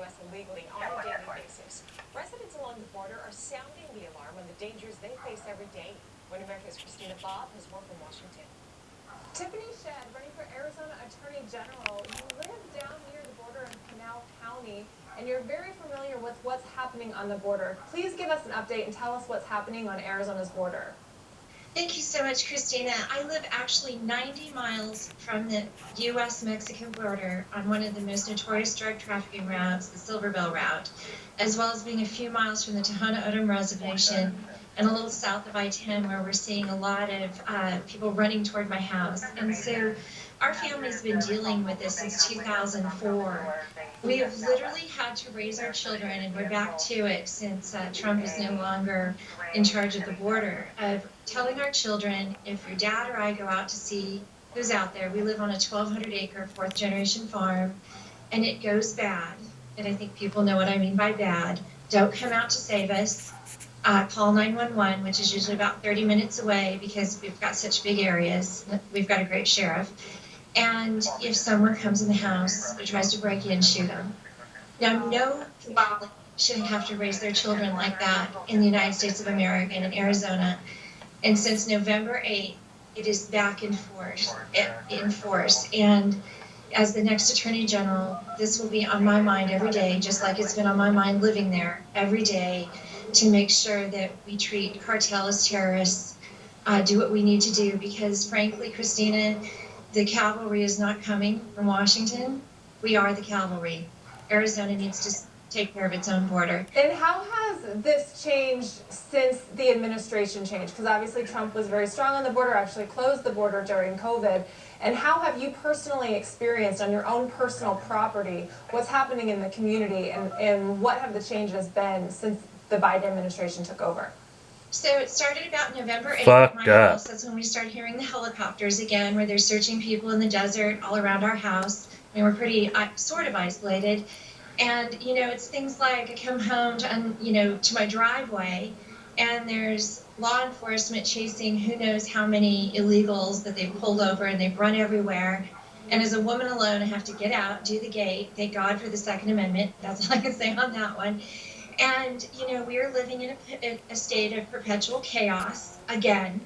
U.S. illegally on a daily basis. Residents along the border are sounding the alarm on the dangers they face every day. One America's Christina Bobb has more from Washington. Tiffany Shedd, running for Arizona Attorney General. You live down near the border in Pinal County, and you're very familiar with what's happening on the border. Please give us an update and tell us what's happening on Arizona's border. Thank you so much, Christina. I live actually 90 miles from the U.S. Mexican border on one of the most notorious drug trafficking routes, the Silver Bell route, as well as being a few miles from the Tohono O'odham Reservation and a little south of I 10, where we're seeing a lot of uh, people running toward my house. And so our family's been dealing with this since 2004. We have literally had to raise our children, and we're back to it since uh, Trump is no longer in charge of the border, of telling our children if your dad or I go out to see who's out there, we live on a 1,200 acre fourth generation farm, and it goes bad, and I think people know what I mean by bad, don't come out to save us. Uh, call 911, which is usually about 30 minutes away because we've got such big areas. We've got a great sheriff. And if someone comes in the house or tries to break in, shoot them. Now, no family should have to raise their children like that in the United States of America and in Arizona. And since November 8th, it is back in force. In force. And as the next Attorney General, this will be on my mind every day, just like it's been on my mind living there every day, to make sure that we treat cartel as terrorists, uh, do what we need to do. Because frankly, Christina, the cavalry is not coming from Washington. We are the cavalry. Arizona needs to take care of its own border. And how has this changed since the administration changed? Because obviously Trump was very strong on the border, actually closed the border during COVID. And how have you personally experienced on your own personal property what's happening in the community and, and what have the changes been since the Biden administration took over? So it started about November 8th Fuck at my up. house. That's when we started hearing the helicopters again, where they're searching people in the desert all around our house. I mean, we're pretty uh, sort of isolated. And, you know, it's things like I come home to, un- you know, to my driveway and there's law enforcement chasing who knows how many illegals that they've pulled over and they've run everywhere. And as a woman alone, I have to get out, do the gate. Thank God for the Second Amendment. That's all I can say on that one. And, you know, we are living in a, a state of perpetual chaos again.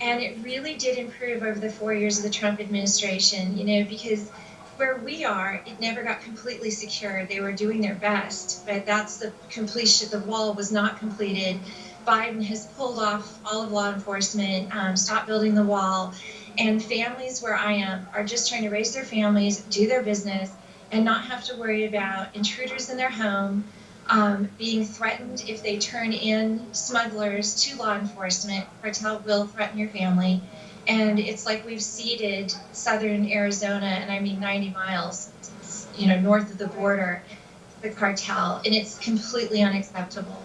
And it really did improve over the four years of the Trump administration, you know, because where we are, it never got completely secure. They were doing their best, but that's the completion. The wall was not completed. Biden has pulled off all of law enforcement, um, stopped building the wall, and families where I am are just trying to raise their families, do their business, and not have to worry about intruders in their home, um, being threatened if they turn in smugglers to law enforcement. Cartel will threaten your family. And it's like we've ceded southern Arizona, and I mean 90 miles, you know, north of the border, the cartel, and it's completely unacceptable.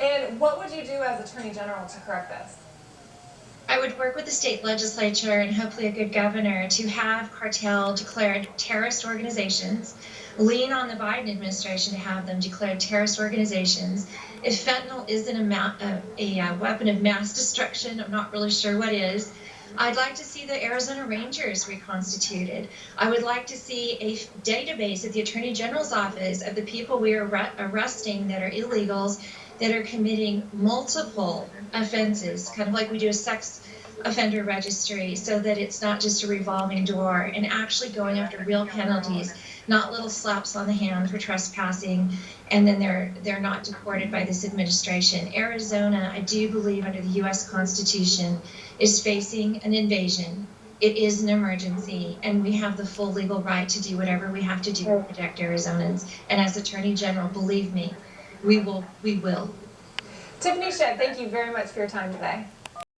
And what would you do as Attorney General to correct this? I would work with the state legislature and hopefully a good governor to have cartel declared terrorist organizations, lean on the Biden administration to have them declared terrorist organizations. If fentanyl isn't a, ma- a, a, uh, weapon of mass destruction, I'm not really sure what is. I'd like to see the Arizona Rangers reconstituted. I would like to see a database at the Attorney General's office of the people we are arre- arresting that are illegals that are committing multiple offenses, kind of like we do a sex offender registry, so that it's not just a revolving door and actually going after real penalties, not little slaps on the hand for trespassing, and then they're they're not deported by this administration. Arizona, I do believe under the U.S. Constitution, is facing an invasion. It is an emergency, and we have the full legal right to do whatever we have to do to protect Arizonans. And as Attorney General, believe me, we will. We will. Tiffany Shedd, thank you very much for your time today.